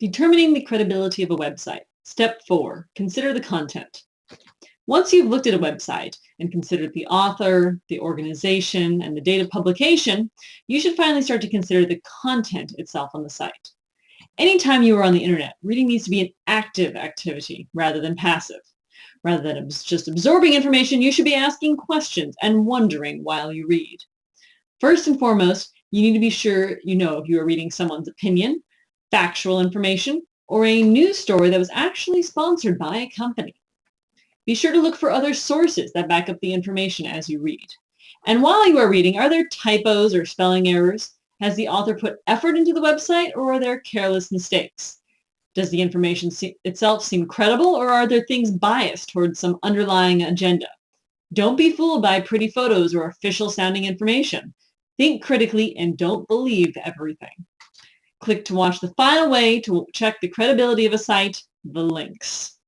Determining the credibility of a website. Step 4. Consider the content. Once you've looked at a website and considered the author, the organization, and the date of publication, you should finally start to consider the content itself on the site. Anytime you are on the internet, reading needs to be an active activity rather than passive. Rather than just absorbing information, you should be asking questions and wondering while you read. First and foremost, you need to be sure you know if you are reading someone's opinion, factual information, or a news story that was actually sponsored by a company. Be sure to look for other sources that back up the information as you read. And while you are reading, are there typos or spelling errors? Has the author put effort into the website or are there careless mistakes? Does the information itself seem credible or are there things biased towards some underlying agenda? Don't be fooled by pretty photos or official sounding information. Think critically and don't believe everything. Click to watch the final way to check the credibility of a site, the links.